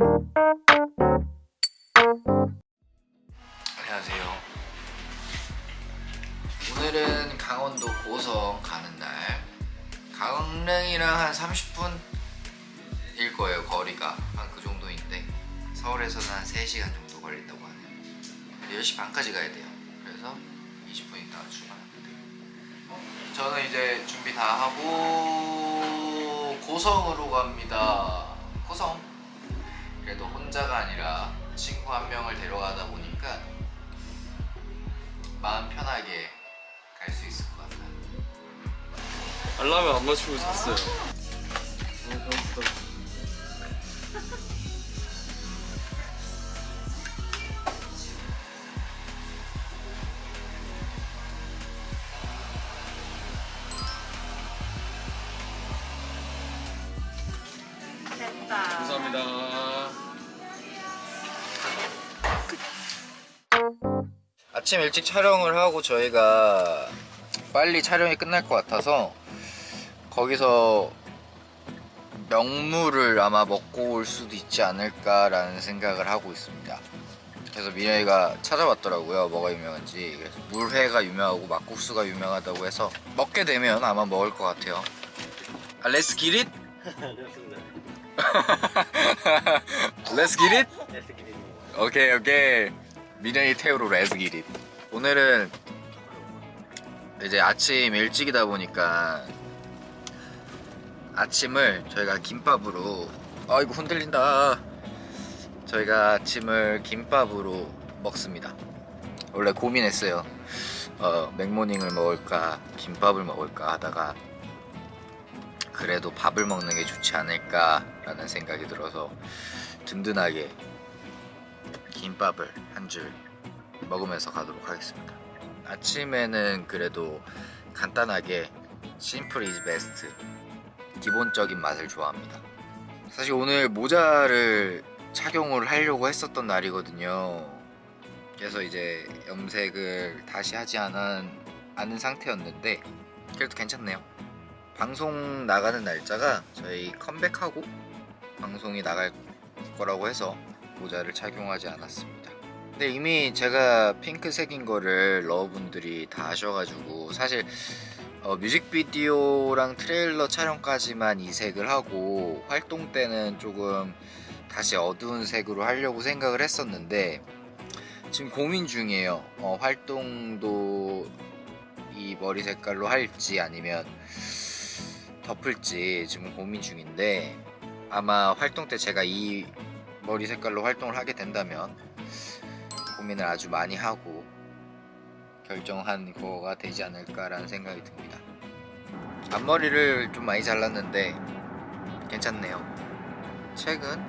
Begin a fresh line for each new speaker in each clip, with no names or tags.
안녕하세요. 오늘은 강원도 고성 가는 날. 강릉이랑 한 30분 일 거예요, 거리가. 한 그 정도인데. 서울에서는 한 3시간 정도 걸린다고 하네요. 10시 반까지 가야 돼요. 그래서 20분 있다가 출발합니다. 저는 이제 준비 다 하고 고성으로 갑니다. 고성. 그래도 혼자가 아니라 친구 한 명을 데려가다 보니까 마음 편하게 갈 수 있을 것 같아요.
알람을 안 맞추고 잤어요. 너
아침 일찍 촬영을 하고 저희가 빨리 촬영이 끝날 것 같아서 거기서 명물을 아마 먹고 올 수도 있지 않을까라는 생각을 하고 있습니다. 그래서 미래이가 찾아봤더라고요 뭐가 유명한지 그래서 물회가 유명하고 막국수가 유명하다고 해서 먹게 되면 아마 먹을 것 같아요 아, Let's get it? Let's get it? 오케이 오케이 미래이 태우로 Let's get it 오늘은 이제 아침 일찍이다 보니까 아침을 저희가 김밥으로 아 이거 흔들린다. 저희가 아침을 김밥으로 먹습니다. 원래 고민했어요. 어, 맥모닝을 먹을까 김밥을 먹을까 하다가 그래도 밥을 먹는 게 좋지 않을까 라는 생각이 들어서 든든하게 김밥을 한줄 먹으면서 가도록 하겠습니다. 아침에는 그래도 간단하게 심플 이즈 베스트 기본적인 맛을 좋아합니다. 사실 오늘 모자를 착용을 하려고 했었던 날이거든요. 그래서 이제 염색을 다시 하지 않은, 않은 상태였는데 그래도 괜찮네요. 방송 나가는 날짜가 저희 컴백하고 방송이 나갈 거라고 해서 모자를 착용하지 않았습니다 근데 이미 제가 핑크색인 거를 러분들이 다 아셔가지고 사실 어, 뮤직비디오랑 트레일러 촬영까지만 이 색을 하고 활동 때는 조금 다시 어두운 색으로 하려고 생각을 했었는데 지금 고민 중이에요. 어, 활동도 이 머리 색깔로 할지 아니면 덮을지 지금 고민 중인데 아마 활동 때 제가 이 머리 색깔로 활동을 하게 된다면 고민을 아주 많이 하고 결정한 거가 되지 않을까라는 생각이 듭니다. 앞머리를 좀 많이 잘랐는데 괜찮네요. 최근?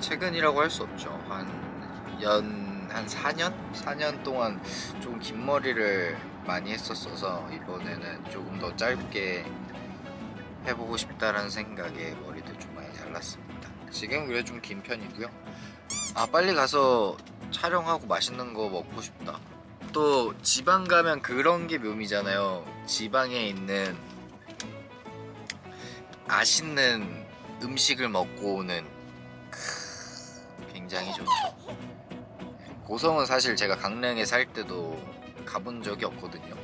최근이라고 할 수 없죠. 한 연... 한 4년? 4년 동안 좀 긴 머리를 많이 했었어서 이번에는 조금 더 짧게 해보고 싶다라는 생각에 머리도 좀 많이 잘랐습니다. 지금 그래 좀 긴 편이고요. 아 빨리 가서 촬영하고 맛있는 거 먹고 싶다. 또 지방 가면 그런 게 묘미잖아요. 지방에 있는 맛있는 음식을 먹고 오는 크, 굉장히 좋죠. 고성은 사실 제가 강릉에 살 때도 가본 적이 없거든요.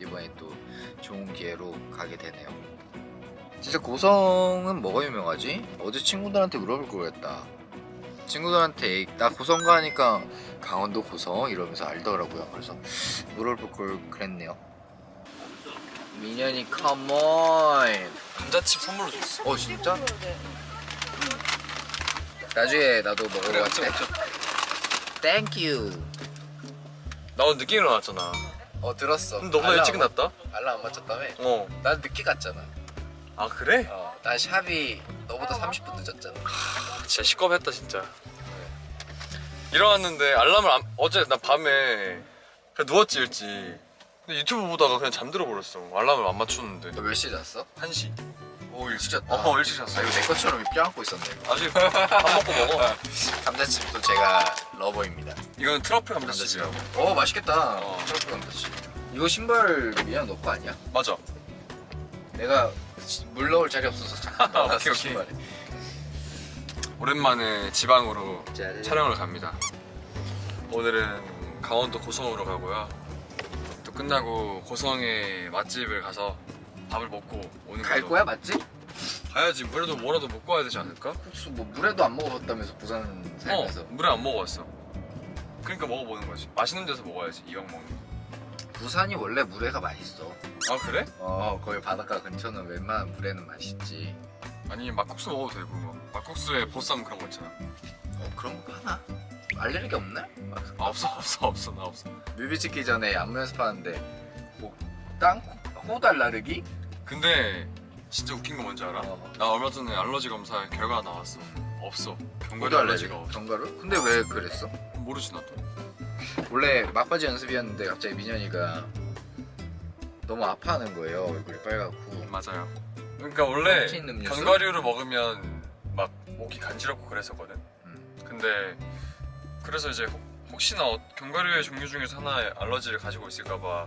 이번에 또 좋은 기회로 가게 되네요. 진짜 고성은 뭐가 유명하지? 어제 친구들한테 물어볼 걸 그랬다 친구들한테 나 고성 가니까 강원도 고성 이러면서 알더라고요 그래서 물어볼 걸 그랬네요 민현이 come on
감자칩 선물로 줬어.
어 진짜? 나중에 나도 먹으러
그래,
갈게. thank you
나 오늘 늦게 일어났잖아.
어 들었어
그럼 너보다 일찍
안-
났다?
알람 안 맞췄다며?
어.
난 늦게 갔잖아
아 그래?
어, 난 shop이 너보다 30분 늦었잖아
아, 진짜 식겁했다 진짜. 일어났는데 알람을 안, 어제 나 밤에 그냥 누웠지 일찍. 근데 유튜브 보다가 그냥 잠들어 버렸어. 알람을 안 맞췄는데.
너 몇 시에 잤어?
1시.
오 일찍 잤다
어 일찍 잤어.
아 이거 내 것처럼 껴안고 있었네 이거.
아직 밥 먹고 먹어.
감자칩도 제가 lover입니다
이거는 트러플 감자칩이라고.
어 맛있겠다
어.
트러플 감자칩 이거 신발 미안 너거 아니야?
맞아.
내가 물 넣을 자리 없어서 잠깐
오케이,
넣어놨어
오케이.
신발에
오랜만에 지방으로
짜잔.
촬영을 갑니다. 오늘은 강원도 고성으로 가고요. 또 끝나고 고성의 맛집을 가서 밥을 먹고 오는
갈. 거야 맞지?
가야지. 물에도 뭐라도 먹고 와야 되지 않을까?
국수 뭐 물에도 안 먹어봤다면서 부산
어,
살면서
물에 안 먹어봤어. 그러니까 먹어보는 거지. 맛있는 데서 먹어야지. 이왕 먹는. 거.
부산이 원래 물회가 맛있어
아 그래?
어 거기 바닷가 근처는 웬만한 물회는 맛있지
아니 막국수 먹어도 되고 막 막국수에 보쌈 그런 거 있잖아.
어 그런 거 하나? 알레르기 없네?
아, 없어 없어 없어 나 없어.
뮤비 찍기 전에 안무 연습하는데 뭐땅 호두 알레르기?
근데 진짜 웃긴 거 뭔지 알아?
어.
나 얼마 전에 알러지 검사 결과 나왔어. 없어. 견과류
호두
알러지가
알레르기
없어.
견과류? 근데 왜 그랬어?
모르지 나도.
원래 막바지 연습이었는데 갑자기 민현이가 너무 아파하는 거예요 얼굴이 빨갛고
맞아요. 그러니까 원래? 견과류를 먹으면 막 목이 간지럽고 그랬었거든.
음.
근데 그래서 이제 혹- 혹시나 어- 견과류의 종류 중에서 하나의 알러지를 가지고 있을까봐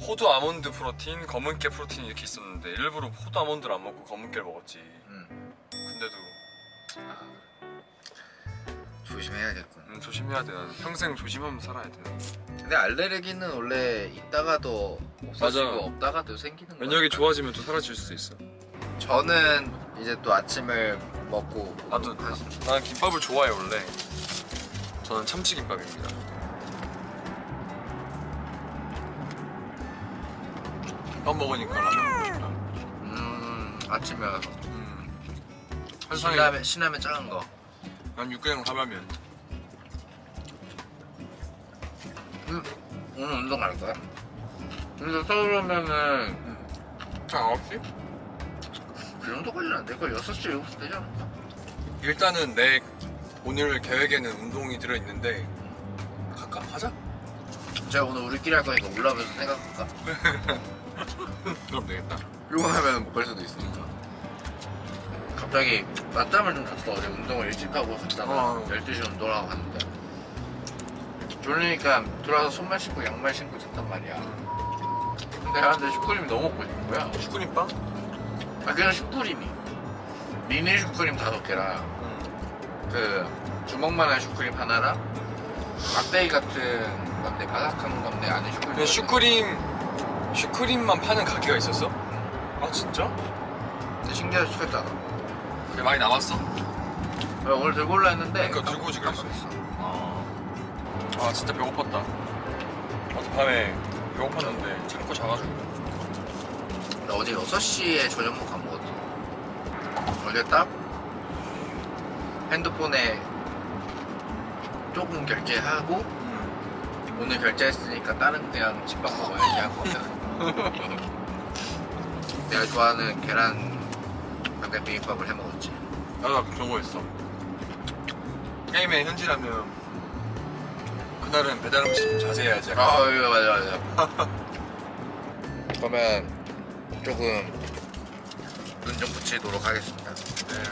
호두 아몬드 프로틴, 검은깨 프로틴 이렇게 있었는데 일부러 호두 아몬드를 안 먹고 검은깨를 먹었지.
음.
근데도
아, 조심해야겠군
음, 조심해야 돼. 나는 평생 조심하면 살아야 돼.
근데 알레르기는 원래 있다가도 없어지고
맞아.
없다가도 생기는 거야
면역이 좋아지면 또 사라질 수도 있어.
저는 이제 또 아침을 먹고
나도
갔습니다.
나는 김밥을 좋아해 원래. 저는 참치김밥입니다. 김밥 먹으니까 라면 먹고 싶다.
음 아침에
음. 한상에
신라면 신라면 작은 거
난 육개장 사발면.
음, 오늘 운동 갈 거야? 근데 서울 오면은
자 9시?
그 정도 걸리는 안 될 걸 6시 7시 되지 않을까?
일단은 내 오늘 계획에는 운동이 들어 있는데 갈까? 하자.
제가 오늘 우리끼리 할 거니까 올라오면서 생각할까?
그럼 되겠다.
이거 하면 못 갈 수도 있으니까 갑자기 낮잠을 좀 잤어 어제 운동을 일찍 하고 갔잖아
어.
12시 운동하고 갔는데 졸리니까 들어와서 손만 씻고 양말 신고 잤단 말이야 근데 나한테 슈크림이 너무 먹고 싶은 거야
슈크림 빵?
아 그냥 슈크림이 미니 슈크림 다섯 개랑
응.
그 주먹만한 슈크림 하나랑 막대기 같은 건데 바삭한 건데 안에 슈크림
근데 슈크림 슈크림만 파는 가게가 있었어? 아 진짜?
근데 신기하게 시켰잖아
그래 많이 남았어?
왜 오늘 들고 올라 했는데
그러니까 들고 오지 그랬어.
깜빡했어.
아 진짜 배고팠다. 어젯밤에 배고팠는데 참고 자가지고.
나 어제 6시에 저녁 먹고 안 먹었어 어제 딱 핸드폰에 조금 결제하고
음.
오늘 결제했으니까 다른 그냥 집밥 먹어야지 하고 내가 좋아하는 계란 약간 비빔밥을 해 먹었지
나도 아까 그런 거 했어. 게임에 현질하면 그날은 배달 음식 좀 자제해야지.
아 맞아 맞아 그러면 조금 눈 좀 붙이도록 하겠습니다
네.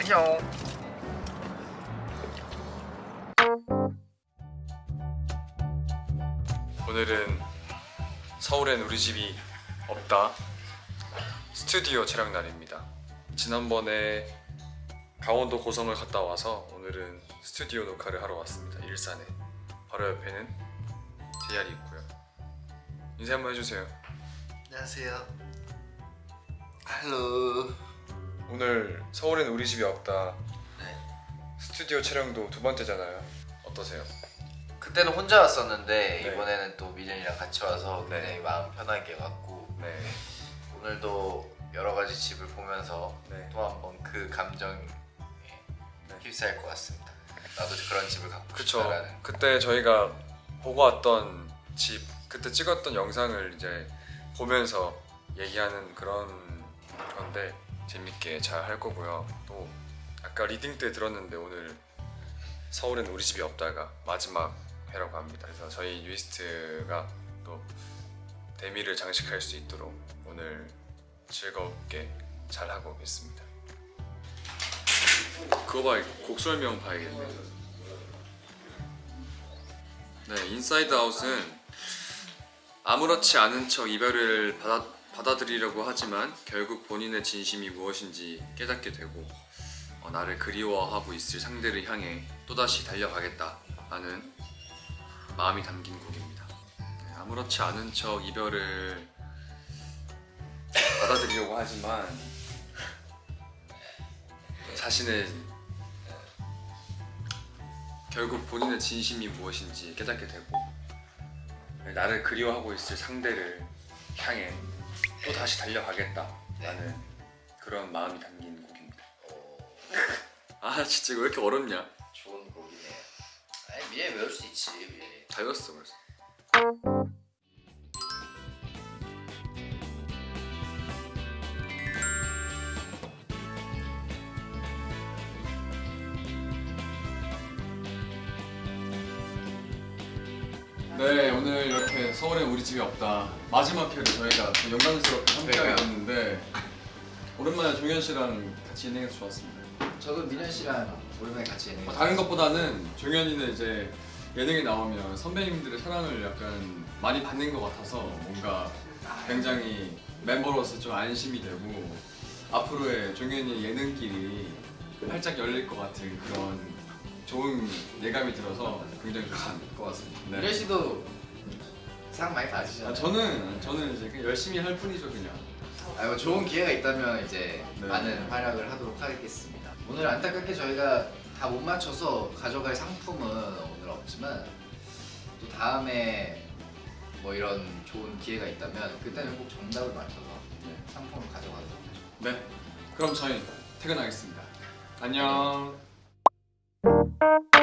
안녕
오늘은 서울엔 우리 집이 없다 스튜디오 촬영 날입니다 지난번에 강원도 고성을 갔다 와서 오늘은 스튜디오 녹화를 하러 왔습니다. 일산에. 바로 옆에는 JR이 있고요. 인사 한번 해주세요.
안녕하세요. 할로
오늘 서울엔 우리 집이 없다.
네.
스튜디오 촬영도 두 번째잖아요. 어떠세요?
그때는 혼자 왔었는데
네.
이번에는 또 미련이랑 같이 와서
네.
굉장히 마음 편하게 왔고
네,
오늘도 여러 가지 집을 보면서
네.
또 한 번 그 감정에 휩싸일 것 같습니다. 나도 그런 집을 갖고
그쵸
싶다라는.
그때 저희가 보고 왔던 집 그때 찍었던 영상을 이제 보면서 얘기하는 그런 건데 재밌게 잘 할 거고요 또 아까 reading 때 들었는데 오늘 서울엔 우리 집이 없다가 마지막 회라고 합니다 그래서 저희 뉴이스트가 또 대미를 장식할 수 있도록 오늘 즐겁게 잘 하고 오겠습니다 그거 봐, 곡 설명 봐야겠네. 네, Inside Out은 아무렇지 않은 척 이별을 받아, 받아들이려고 하지만 결국 본인의 진심이 무엇인지 깨닫게 되고 어, 나를 그리워하고 있을 상대를 향해 또다시 달려가겠다 라는 마음이 담긴 곡입니다. 네, 아무렇지 않은 척 이별을 받아들이려고 하지만 자신은 결국 본인의 진심이 무엇인지 깨닫게 되고 나를 그리워하고 있을 상대를 향해 또 다시 달려가겠다라는 그런 마음이 담긴 곡입니다.
오,
아 진짜 이거 왜 이렇게 어렵냐?
좋은 곡이네요. 아니 미래 외울 수 있지 미래.
다 외웠어 벌써. 네 오늘 이렇게 서울에 우리 집이 없다 마지막 회를 저희가 또 영광스럽게 함께하게
그러니까요.
됐는데 오랜만에 종현 씨랑 같이 진행해서 좋았습니다.
저도 민현 씨랑 오랜만에 같이 예능.
뭐 다른 것보다는 종현이는 이제 예능에 나오면 선배님들의 사랑을 약간 많이 받는 것 같아서 뭔가 굉장히 멤버로서 좀 안심이 되고 앞으로의 종현이의 예능길이 활짝 열릴 것 같은 그런 좋은 예감이 들어서 굉장히 좋습니다.
고맙습니다.
네.
씨도 상 많이 받으시잖아요.
아, 저는 저는 이제 그냥 열심히 할 뿐이죠 그냥.
아, 뭐 좋은 기회가 있다면 이제
네.
많은 활약을 하도록 하겠습니다. 오늘 안타깝게 저희가 다 못 맞춰서 가져갈 상품은 오늘 없지만 또 다음에 뭐 이런 좋은 기회가 있다면 그때는 꼭 정답을 맞춰서
네.
상품을 가져가도록 하죠.
네. 그럼 저희 퇴근하겠습니다. 안녕.
Thank you.